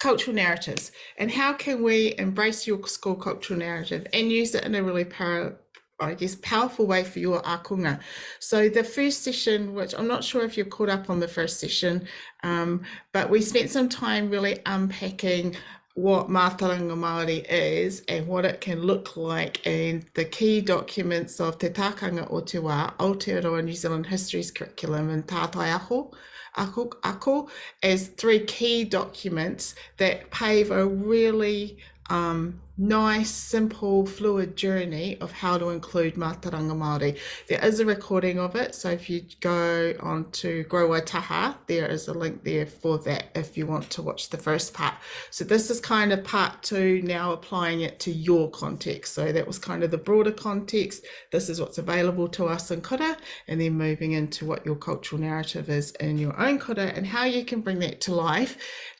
cultural narratives and how can we embrace your school cultural narrative and use it in a really power, I guess, powerful way for your ākonga. So the first session, which I'm not sure if you're caught up on the first session, um, but we spent some time really unpacking what Mātauranga Māori is and what it can look like and the key documents of Te Tākanga o Te Wā, Aotearoa New Zealand Histories Curriculum and Tātai Ako, Ako as three key documents that pave a really um, nice, simple, fluid journey of how to include Mātauranga Māori. There is a recording of it, so if you go on to Grow Waitaha, there is a link there for that if you want to watch the first part. So this is kind of part two, now applying it to your context. So that was kind of the broader context. This is what's available to us in kura, and then moving into what your cultural narrative is in your own kura and how you can bring that to life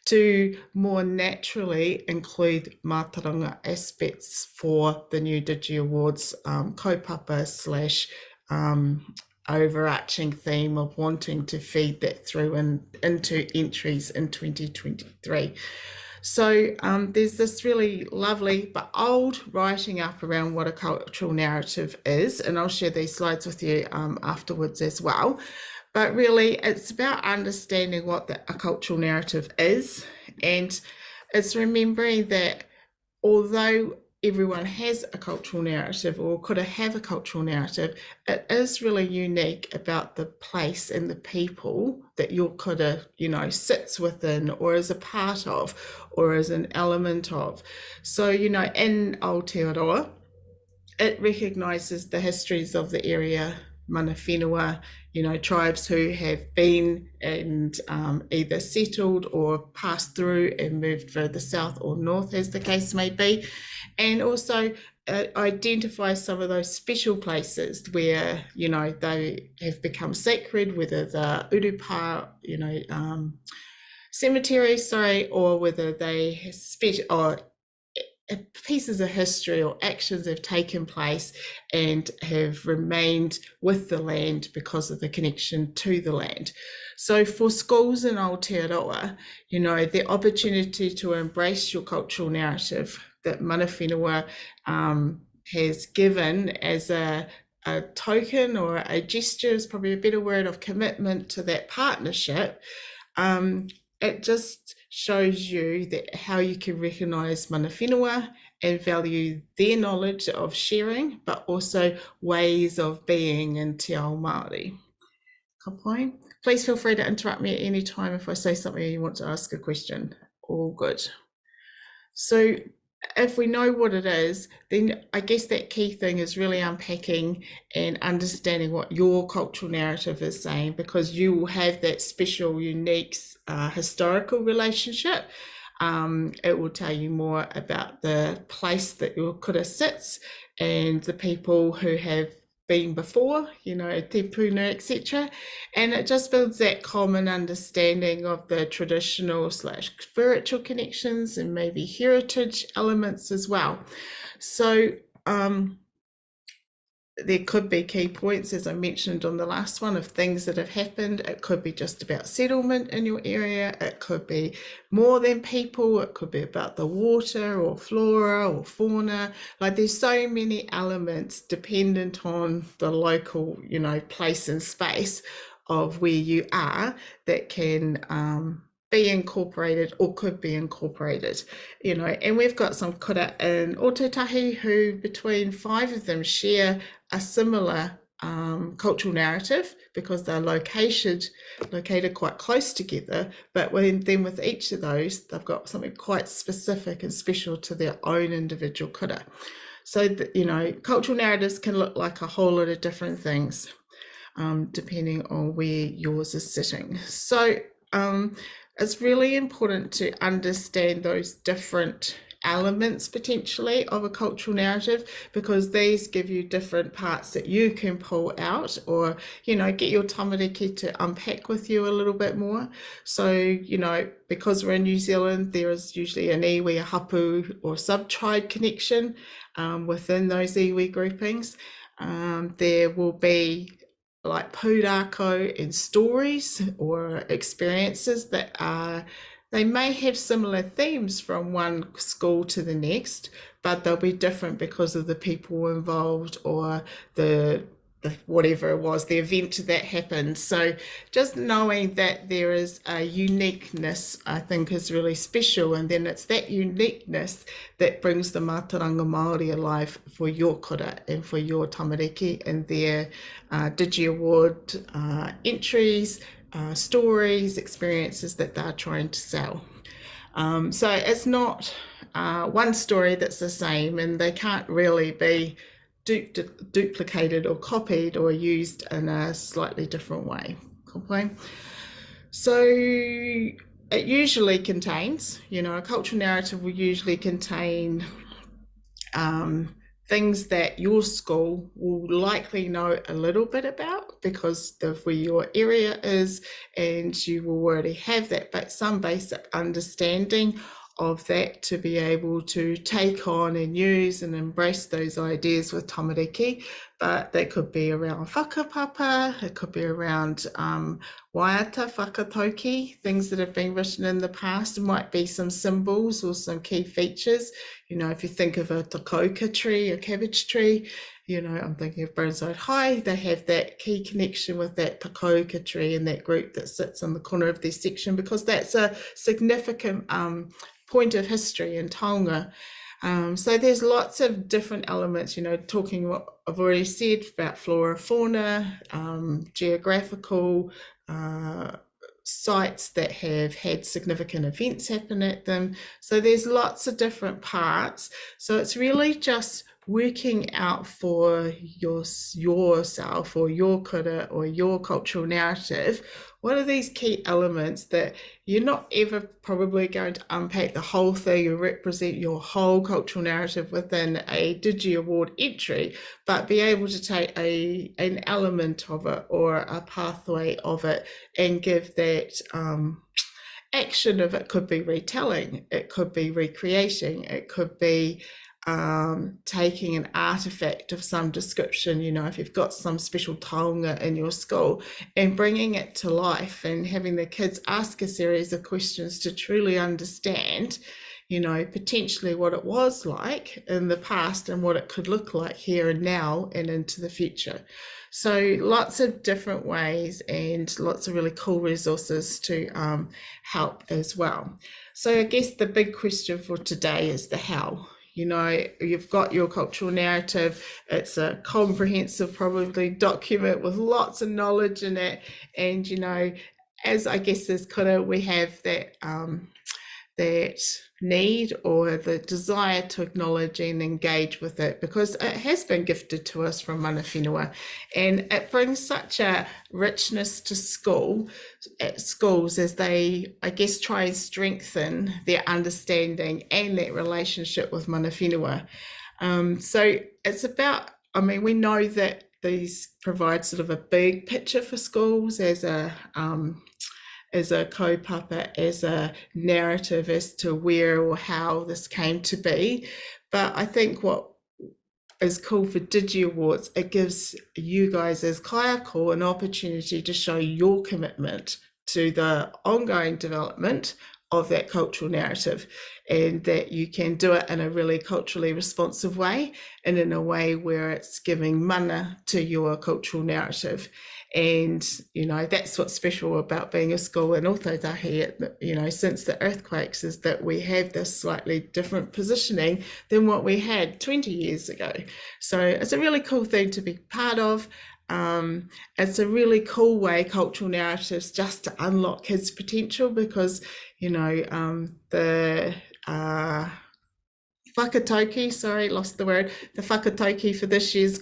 to more naturally include Mātauranga aspects for the new Digi Awards um, kaupapa slash um, overarching theme of wanting to feed that through and into entries in 2023. So um, there's this really lovely but old writing up around what a cultural narrative is, and I'll share these slides with you um, afterwards as well. But really, it's about understanding what the, a cultural narrative is, and it's remembering that although everyone has a cultural narrative or could have a cultural narrative, it is really unique about the place and the people that your kura, you know, sits within or is a part of or is an element of. So, you know, in Aotearoa, it recognises the histories of the area mana whenua, you know, tribes who have been and um, either settled or passed through and moved further south or north, as the case may be, and also uh, identify some of those special places where, you know, they have become sacred, whether the urupa, you know, um, cemetery, sorry, or whether they special or pieces of history or actions have taken place and have remained with the land because of the connection to the land. So for schools in Aotearoa, you know, the opportunity to embrace your cultural narrative that Mana Whenua um, has given as a, a token or a gesture is probably a better word of commitment to that partnership. Um, it just shows you that how you can recognize mana whenua and value their knowledge of sharing, but also ways of being in Te Ao Māori. Kapai. Please feel free to interrupt me at any time if I say something you want to ask a question. All good. So if we know what it is, then I guess that key thing is really unpacking and understanding what your cultural narrative is saying, because you will have that special, unique uh, historical relationship. Um, it will tell you more about the place that your kura sits and the people who have been before, you know, te puna, etc. And it just builds that common understanding of the traditional slash spiritual connections and maybe heritage elements as well. So um, there could be key points, as I mentioned on the last one, of things that have happened. It could be just about settlement in your area. It could be more than people. It could be about the water or flora or fauna. Like there's so many elements dependent on the local, you know, place and space of where you are that can um, be incorporated or could be incorporated, you know, and we've got some kura in Ōtautahi who between five of them share a similar um, cultural narrative because they're located located quite close together but when, then with each of those they've got something quite specific and special to their own individual kura. So you know cultural narratives can look like a whole lot of different things um, depending on where yours is sitting. So um, it's really important to understand those different elements potentially of a cultural narrative because these give you different parts that you can pull out or you know get your tamariki to unpack with you a little bit more. So you know because we're in New Zealand there is usually an iwi a hapu or sub-tribe connection um, within those iwi groupings. Um, there will be like pūrākau and stories or experiences that are they may have similar themes from one school to the next, but they'll be different because of the people involved or the the, whatever it was, the event that happened. So just knowing that there is a uniqueness, I think, is really special. And then it's that uniqueness that brings the Mātauranga Māori alive for your kura and for your tamariki and their uh, Digi Award uh, entries, uh, stories, experiences that they're trying to sell. Um, so it's not uh, one story that's the same and they can't really be du duplicated or copied or used in a slightly different way. Okay? So it usually contains, you know, a cultural narrative will usually contain um, things that your school will likely know a little bit about because of where your area is and you will already have that, but some basic understanding of that to be able to take on and use and embrace those ideas with tamariki. But that could be around whakapapa, it could be around um, waiata, whakatauki, things that have been written in the past. It might be some symbols or some key features. You know, if you think of a takoka tree, a cabbage tree, you know, I'm thinking of Burnside High, they have that key connection with that takoka tree and that group that sits in the corner of their section because that's a significant um, point of history in Tonga. Um, so there's lots of different elements, you know, talking what I've already said about flora, fauna, um, geographical uh, sites that have had significant events happen at them. So there's lots of different parts. So it's really just working out for your yourself or your kura or your cultural narrative what are these key elements that you're not ever probably going to unpack the whole thing and represent your whole cultural narrative within a Digi Award entry, but be able to take a an element of it or a pathway of it and give that um, action of it could be retelling, it could be recreating, it could be um, taking an artifact of some description, you know, if you've got some special taonga in your school and bringing it to life and having the kids ask a series of questions to truly understand, you know, potentially what it was like in the past and what it could look like here and now and into the future. So lots of different ways and lots of really cool resources to um, help as well. So I guess the big question for today is the how you know you've got your cultural narrative. It's a comprehensive probably document with lots of knowledge in it. And you know as i guess as kura we have that um that need or the desire to acknowledge and engage with it because it has been gifted to us from mana whenua and it brings such a richness to school at schools as they I guess try and strengthen their understanding and that relationship with mana whenua. Um, so it's about I mean we know that these provide sort of a big picture for schools as a um, as a kaupapa, as a narrative as to where or how this came to be. But I think what is cool for Digi Awards, it gives you guys as kaiako an opportunity to show your commitment to the ongoing development of that cultural narrative and that you can do it in a really culturally responsive way and in a way where it's giving mana to your cultural narrative and you know that's what's special about being a school in Ōtautahi you know since the earthquakes is that we have this slightly different positioning than what we had 20 years ago. So it's a really cool thing to be part of. Um, it's a really cool way cultural narratives just to unlock kids potential because you know um, the uh, Whakatauki, sorry, lost the word. The Whakatauki for this year's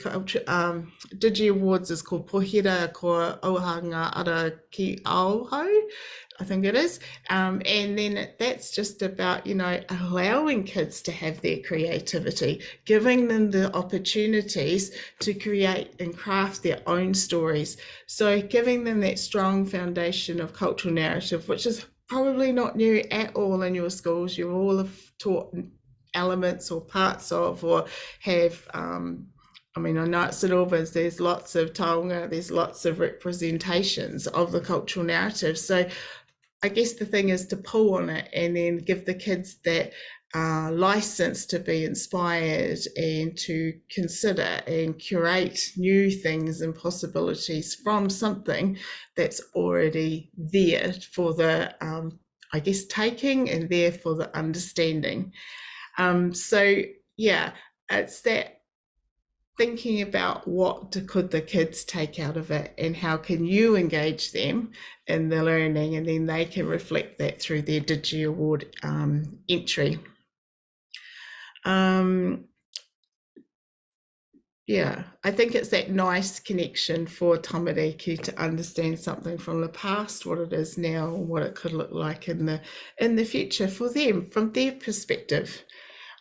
um, Digi Awards is called Pohira ko Ohanga Ara Ki I think it is. Um, and then that's just about, you know, allowing kids to have their creativity, giving them the opportunities to create and craft their own stories. So giving them that strong foundation of cultural narrative, which is probably not new at all in your schools. You all have taught elements or parts of or have um, I mean, I know at St Albans there's lots of taonga, there's lots of representations of the cultural narrative. So I guess the thing is to pull on it and then give the kids that uh, license to be inspired and to consider and curate new things and possibilities from something that's already there for the, um, I guess, taking and there for the understanding. Um, so, yeah, it's that thinking about what could the kids take out of it and how can you engage them in the learning and then they can reflect that through their Digi Award um, entry. Um, yeah, I think it's that nice connection for tamariki to understand something from the past, what it is now, what it could look like in the in the future for them from their perspective.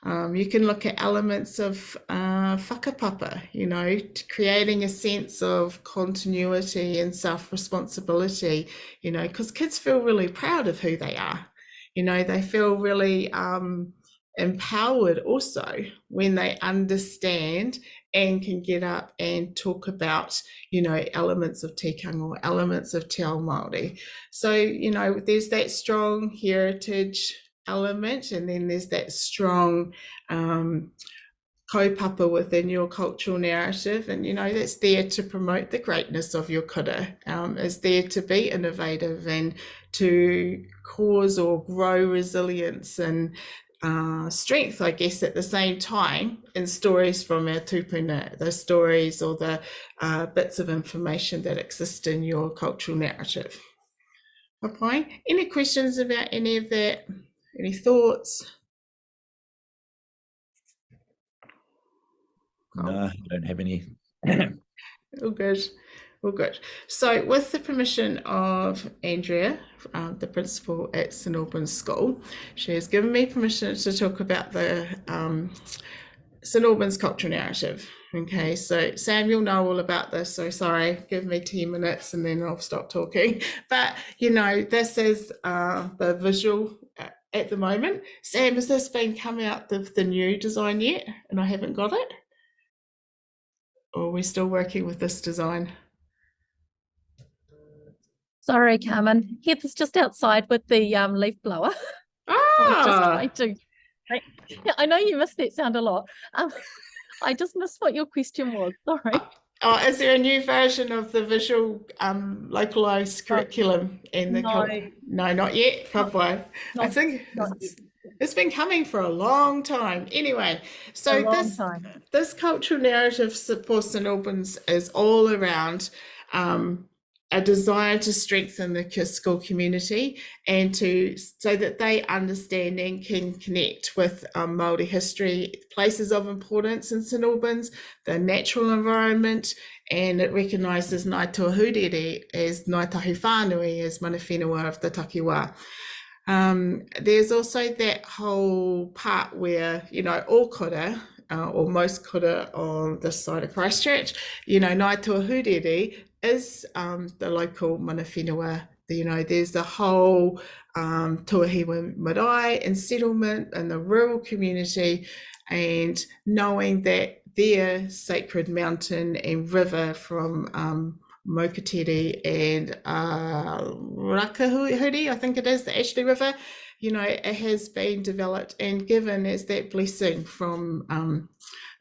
Um, you can look at elements of uh, whakapapa, you know, creating a sense of continuity and self-responsibility, you know, because kids feel really proud of who they are. You know, they feel really um, empowered also when they understand and can get up and talk about, you know, elements of tikanga or elements of Te Ao Māori. So, you know, there's that strong heritage element and then there's that strong um, kaupapa within your cultural narrative and you know that's there to promote the greatness of your kura um, is there to be innovative and to cause or grow resilience and uh, strength, I guess, at the same time in stories from our tupuna, the stories or the uh, bits of information that exist in your cultural narrative. Okay, any questions about any of that? Any thoughts? No, I don't have any. All good. All good. So, with the permission of Andrea, um, the principal at St Albans School, she has given me permission to talk about the um, St Albans cultural narrative. Okay, so Sam, you'll know all about this. So sorry, give me 10 minutes and then I'll stop talking. But you know, this is uh, the visual at the moment. Sam, has this been come out the, the new design yet? And I haven't got it? Or are we still working with this design? Sorry, Carmen. Heather's just outside with the um, leaf blower. Ah, I, to, I, I, know you missed that sound a lot. Um, I just missed what your question was. Sorry. Oh, is there a new version of the visual um, localized curriculum in the no. no, not yet. Probably. I think it's, it's been coming for a long time. Anyway, so this time. this cultural narrative for St Albans is all around um, a desire to strengthen the school community and to so that they understand and can connect with um, Maori history, places of importance in St Albans, the natural environment, and it recognises Ngāi Tūāhuriri as Ngāi Tahu Whānui as mana whenua of the takiwā. Um, there's also that whole part where, you know, all kura, uh, or most kura on this side of Christchurch, you know, Ngāi Tūāhuriri is um, the local mana whenua. You know, there's the whole um, Tuahiwi marae and settlement and the rural community, and knowing that their sacred mountain and river from um, and uh, Rakahuri, I think it is, the Ashley River, you know, it has been developed and given as that blessing from um,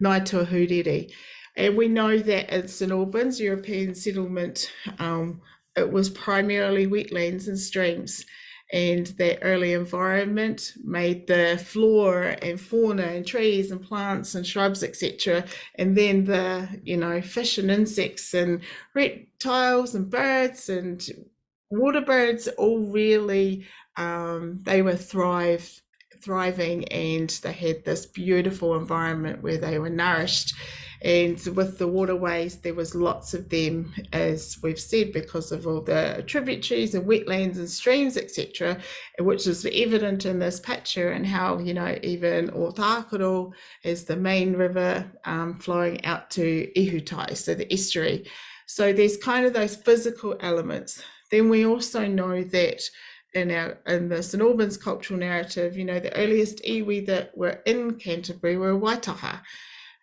Ngāi Tūāhuriri. And we know that in St Albans, European settlement, um, it was primarily wetlands and streams. And that early environment made the flora and fauna and trees and plants and shrubs, etc. And then the, you know, fish and insects and reptiles and birds and water birds all really, um, they were thrive, thriving and they had this beautiful environment where they were nourished and with the waterways, there was lots of them, as we've said, because of all the tributaries and wetlands and streams, etc., which is evident in this picture and how, you know, even Otakaro is the main river um, flowing out to Ihutai, so the estuary. So there's kind of those physical elements. Then we also know that in our in the St Albans cultural narrative, you know, the earliest iwi that were in Canterbury were Waitaha.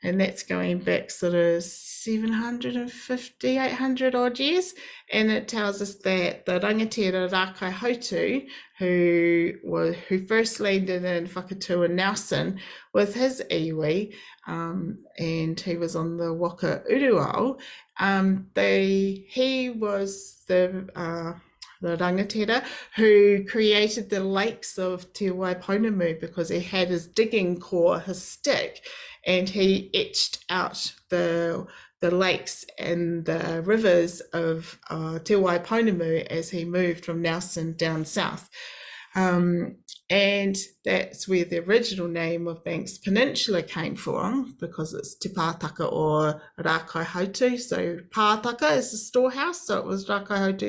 And that's going back sort of 750, 800 odd years. And it tells us that the rangatira Rākaihautū, who was who first landed in Whakatū Nelson with his iwi, um, and he was on the Waka Uruao, um, they he was the uh, the rangatira, who created the lakes of Te Waipounamu because he had his digging core, his stick, and he etched out the the lakes and the rivers of uh, Te Waipounamu as he moved from Nelson down south. Um, and that's where the original name of Banks Peninsula came from because it's Te Pātaka or Hautu. So Pātaka is a storehouse, so it was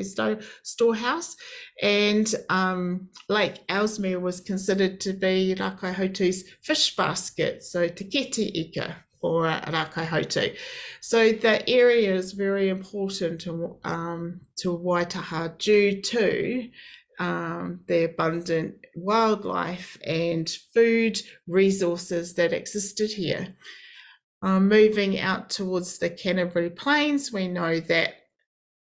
sto- storehouse. And um, Lake Ellesmere was considered to be Rākaihautū's fish basket, so Te Kete Ika or Hautu. So the area is very important to, um, to Waitaha due to um, the abundant wildlife and food resources that existed here. Um, moving out towards the Canterbury Plains, we know that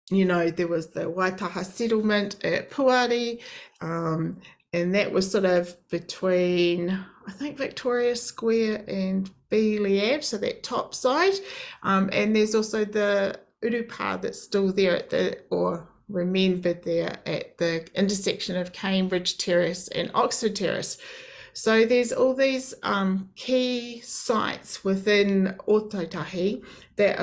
you know there was the Waitaha settlement at Puari, um, and that was sort of between I think Victoria Square and Ave, so that top side, um, and there's also the Urupa that's still there at the or remembered there at the intersection of Cambridge Terrace and Oxford Terrace. So there's all these um, key sites within Ōtautahi that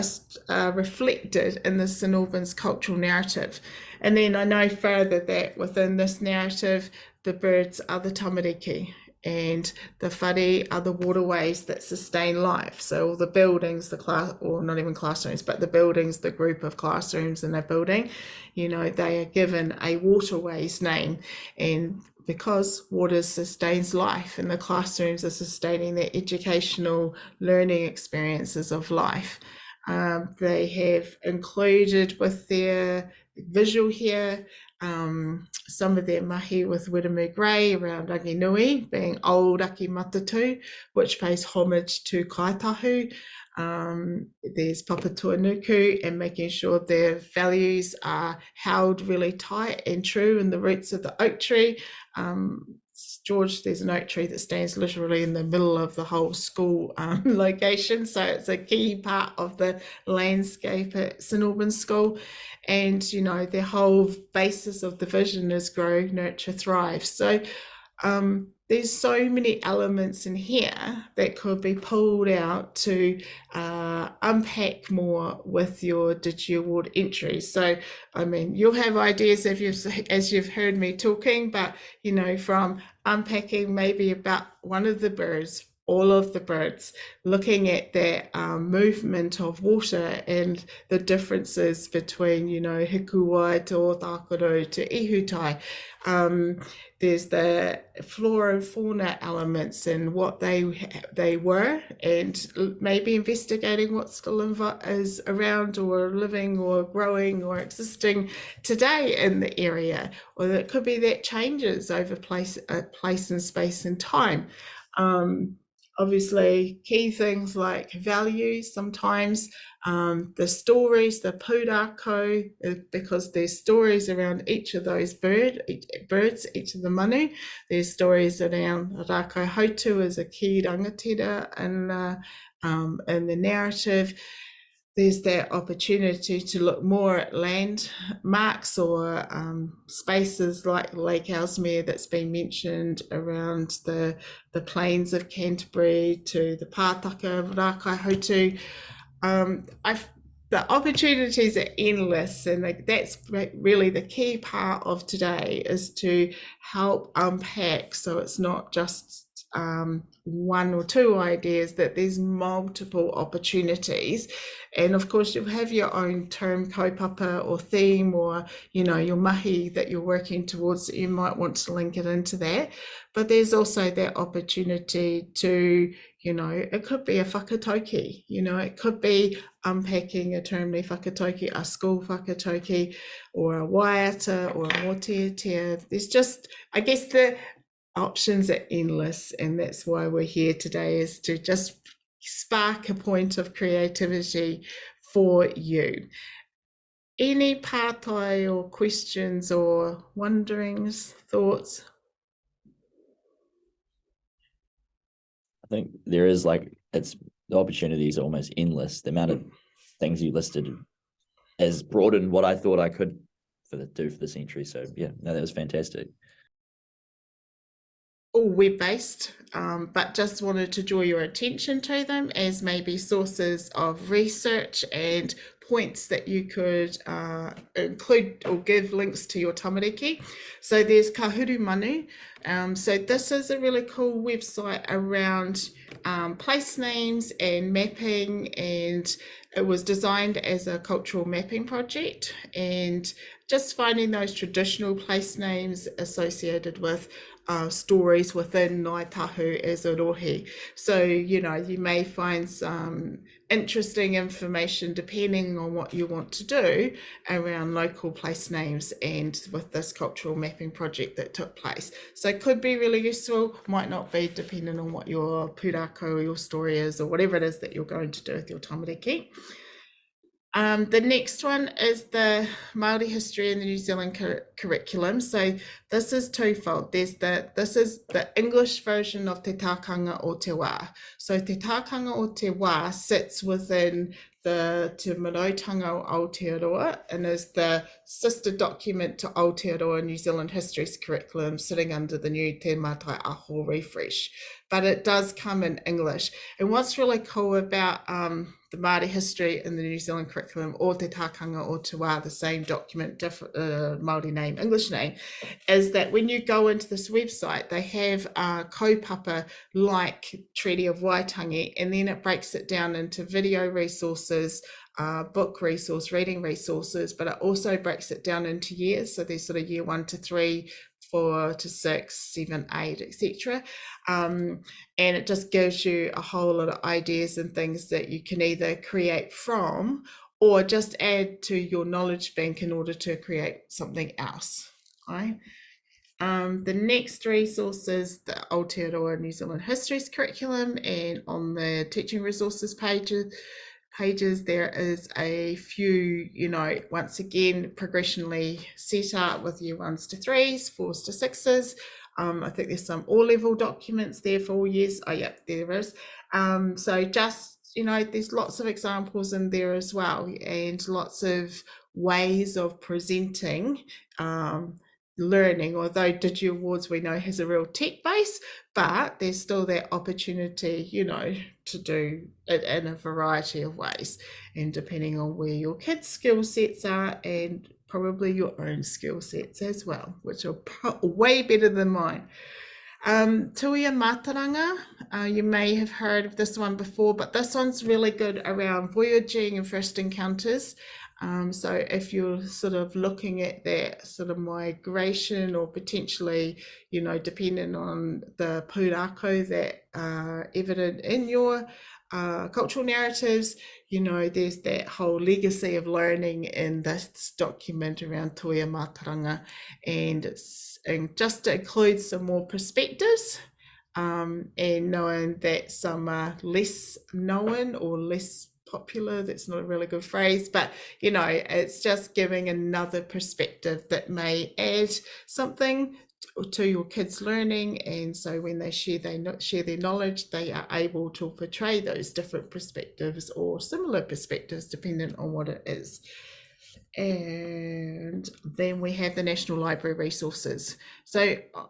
are uh, reflected in the St Albans cultural narrative. And then I know further that within this narrative, the birds are the tamariki and the whare are the waterways that sustain life. So all the buildings, the class, or not even classrooms, but the buildings, the group of classrooms in a building, you know, they are given a waterways name. And because water sustains life and the classrooms are sustaining their educational learning experiences of life, um, they have included with their visual here um, some of their mahi with Wiremu Grey around Ranginui being old Aki Matatu, which pays homage to Kaitahu. Um, there's Papatuanuku and making sure their values are held really tight and true in the roots of the oak tree. Um, George, there's an oak tree that stands literally in the middle of the whole school um, location. So it's a key part of the landscape at St Albans School. And, you know, the whole basis of the vision is grow, nurture, thrive. So um, there's so many elements in here that could be pulled out to uh, unpack more with your Digi Award entries. So, I mean, you'll have ideas if you've, as you've heard me talking, but you know, from unpacking maybe about one of the birds all of the birds, looking at their um, movement of water and the differences between, you know, hikuwai to Otakaro to ihutai. Um, there's the flora and fauna elements and what they they were, and maybe investigating what still is around or living or growing or existing today in the area, or it could be that changes over place, uh, place and space and time. Um, obviously key things like values sometimes um, the stories the pūrākau uh, because there's stories around each of those bird each, birds each of the manu. There's stories around Rākaihautū as a key rangatira and uh, um, in the narrative there's that opportunity to look more at landmarks or um, spaces like Lake Ellesmere that's been mentioned around the the plains of Canterbury to the Pātaka of Rakai Um, the opportunities are endless and that's really the key part of today is to help unpack so it's not just um, one or two ideas that there's multiple opportunities. And of course you'll have your own term kaupapa or theme or you know your mahi that you're working towards that you might want to link it into that. But there's also that opportunity to you know it could be a whakatauki you know it could be unpacking a term le whakatauki a school whakatauki or a waiata or a mōteatea there's just i guess the options are endless and that's why we're here today is to just spark a point of creativity for you. Any pātai or questions or wonderings, thoughts? I think there is like it's the opportunity is almost endless. The amount of mm. things you listed has broadened what I thought I could for the do for the century. So yeah, no, that was fantastic. All web-based, um, but just wanted to draw your attention to them as maybe sources of research and points that you could uh, include or give links to your tamariki. So there's Kā Huru Manu. Um, so this is a really cool website around um, place names and mapping and it was designed as a cultural mapping project and just finding those traditional place names associated with uh, stories within Ngāi Tahu as a rohe. So, you know, you may find some interesting information depending on what you want to do around local place names and with this cultural mapping project that took place. So it could be really useful, might not be depending on what your pūrākau or your story is or whatever it is that you're going to do with your tamariki. Um, the next one is the Māori history in the New Zealand cur curriculum. So this is twofold. There's the this is the English version of Te Tākanga o Te Wā. So Te Tākanga o Te Wā sits within the Te Marautanga o Aotearoa and is the sister document to Aotearoa New Zealand History's curriculum sitting under the new Te Mātaiaho refresh. But it does come in English. And what's really cool about um, the Māori history in the New Zealand curriculum or Te Tākanga or Te Wā, the same document, different uh, Māori name, English name, is that when you go into this website, they have a kaupapa like Treaty of Waitangi, and then it breaks it down into video resources, uh, book resource, reading resources, but it also breaks it down into years. So there's sort of year one to three, four to six, seven, eight, etc. Um, and it just gives you a whole lot of ideas and things that you can either create from or just add to your knowledge bank in order to create something else. Right. Um, the next resource is the Aotearoa New Zealand Histories curriculum and on the teaching resources pages pages, there is a few, you know, once again, progressionally set up with year ones to threes, fours to sixes. Um, I think there's some all level documents there for all years. Oh, yeah, there is. Um, so just, you know, there's lots of examples in there as well and lots of ways of presenting um, learning, although Digi Awards we know has a real tech base, but there's still that opportunity, you know, to do it in a variety of ways. And depending on where your kids' skill sets are and probably your own skill sets as well, which are way better than mine. Um, Tuia Mātauranga, uh, you may have heard of this one before, but this one's really good around voyaging and first encounters. Um, so if you're sort of looking at that sort of migration or potentially, you know, depending on the pūrākau that are evident in your uh, cultural narratives, you know, there's that whole legacy of learning in this document around Tuia Mātauranga and and just to include some more perspectives um, and knowing that some are less known or less popular that's not a really good phrase but you know it's just giving another perspective that may add something to your kids learning and so when they share they share their knowledge they are able to portray those different perspectives or similar perspectives depending on what it is. And then we have the national library resources. So uh,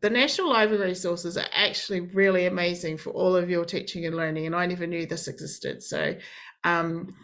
the National Library resources are actually really amazing for all of your teaching and learning, and I never knew this existed. So, um,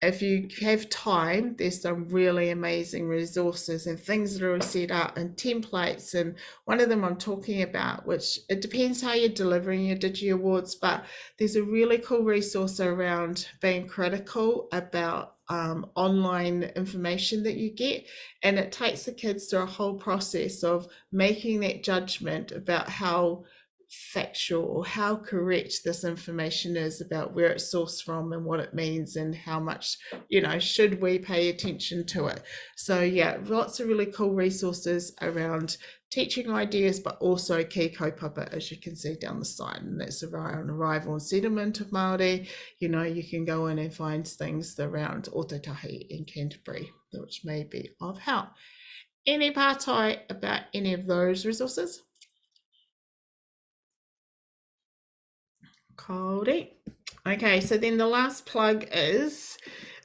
if you have time, there's some really amazing resources and things that are set up and templates. And one of them I'm talking about, which it depends how you're delivering your Digi Awards, but there's a really cool resource around being critical about um, online information that you get. And it takes the kids through a whole process of making that judgment about how factual or how correct this information is about where it's sourced from and what it means and how much you know should we pay attention to it so yeah lots of really cool resources around teaching ideas, but also key kaupapa, as you can see down the side, and that's around arrival and settlement of Māori. You know, you can go in and find things around Otautahi in Canterbury, which may be of help. Any pātai about any of those resources? Cody. Okay, so then the last plug is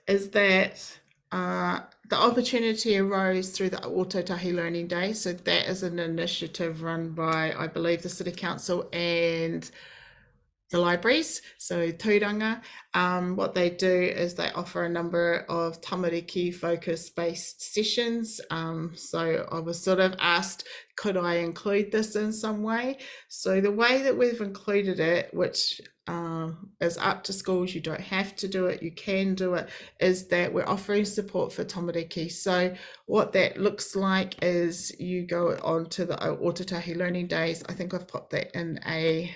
is that uh, the opportunity arose through the Otautahi Learning Day. So that is an initiative run by, I believe, the City Council and the libraries. So Tūranga, um, what they do is they offer a number of tamariki focus based sessions. Um, so I was sort of asked, could I include this in some way? So the way that we've included it, which uh, is up to schools, you don't have to do it, you can do it, is that we're offering support for tamariki. So what that looks like is you go on to the Otautahi Learning Days. I think I've put that in a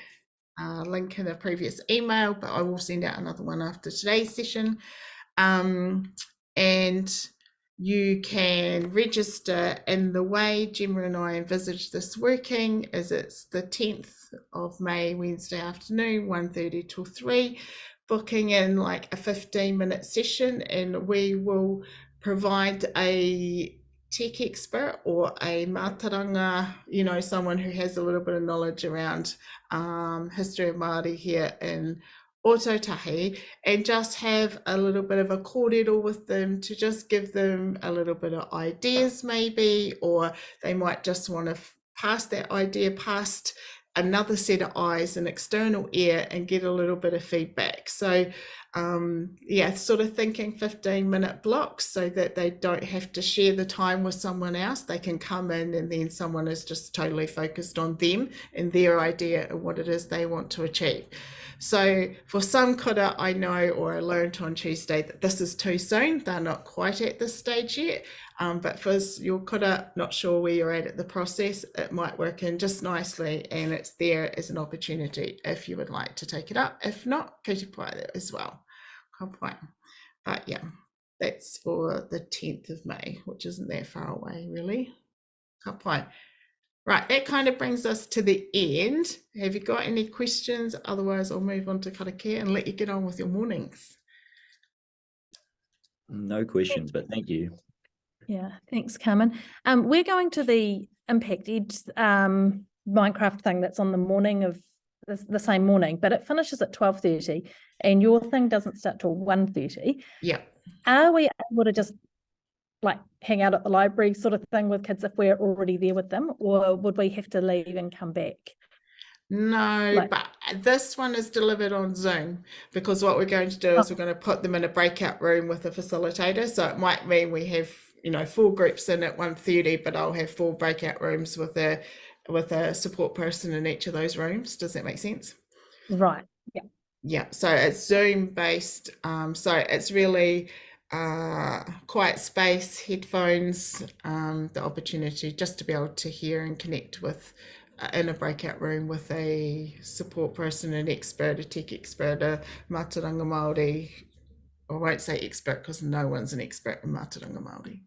uh, link in a previous email, but I will send out another one after today's session. Um, and you can register in the way Gemma and I envisage this working is it's the 10th of May, Wednesday afternoon, 1.30 till 3, booking in like a 15 minute session and we will provide a tech expert or a mātauranga, you know, someone who has a little bit of knowledge around um, history of Māori here in Otautahi and just have a little bit of a kōrero with them to just give them a little bit of ideas maybe, or they might just want to pass that idea past another set of eyes, an external ear, and get a little bit of feedback. So, um, yeah, sort of thinking 15 minute blocks so that they don't have to share the time with someone else. They can come in and then someone is just totally focused on them and their idea of what it is they want to achieve. So for some kura, I know or I learned on Tuesday that this is too soon. They're not quite at this stage yet. Um, but for your kura, not sure where you're at at the process, it might work in just nicely and it's there as an opportunity if you would like to take it up. If not, to private as well. Point. But yeah, that's for the 10th of May, which isn't that far away really. Point. Right, that kind of brings us to the end. Have you got any questions? Otherwise, I'll move on to karakia and let you get on with your mornings. No questions, but thank you. Yeah, thanks, Carmen. Um, we're going to the Impact Ed um, Minecraft thing that's on the morning of the, the same morning, but it finishes at twelve thirty, and your thing doesn't start till 1.30. Yeah. Are we able to just like hang out at the library sort of thing with kids if we're already there with them, or would we have to leave and come back? No, Like- but uh, this one is delivered on Zoom because what we're going to do is Oh. we're going to put them in a breakout room with a facilitator. So it might mean we have, you know, four groups in at 1.30, but I'll have four breakout rooms with a with a support person in each of those rooms. Does that make sense? Right. Yeah, Yeah. so it's Zoom based. Um, so it's really uh, quiet space, headphones, um, the opportunity just to be able to hear and connect with uh, in a breakout room with a support person, an expert, a tech expert, a Mātauranga Māori. I won't say expert because no one's an expert in Mātauranga Māori.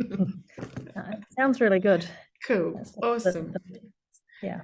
Sounds really good. Cool, That's the- the- awesome. Yeah.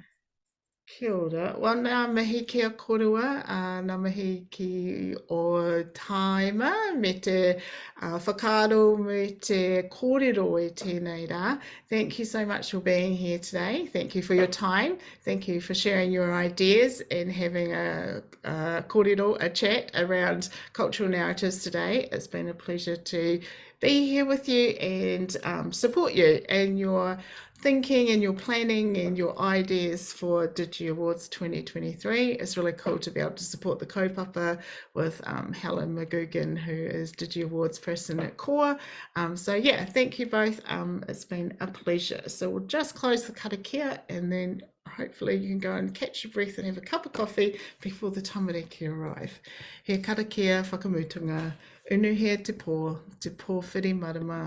Kia ora. Well, ngā mihi ki a korua, uh, ngā mihi ki o taima, me te uh, whakaaro, me te kōrero e tēnei rā. Thank you so much for being here today. Thank you for your time. Thank you for sharing your ideas and having a, a kōrero, a chat around cultural narratives today. It's been a pleasure to be here with you and um, support you in your thinking and your planning and your ideas for Digi Awards 2023. It's really cool to be able to support the kaupapa with um, Helen McGugan, who is Digi Awards person at CORE. Um, so yeah, thank you both. Um, it's been a pleasure. So we'll just close the karakia and then hopefully you can go and catch your breath and have a cup of coffee before the tamariki arrive. He karakia whakamutunga, Unuhea te pō, te pōwhiri marama,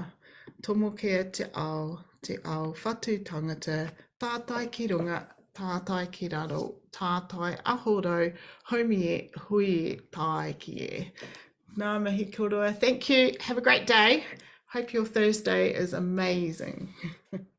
tomokea te ao, te ao whatu tangata, tātai ki runga, tātai ki raro, tātai ahorau, homi e, hui e, tāi ki e. Nā mihi korua. Thank you. Have a great day. Hope your Thursday is amazing.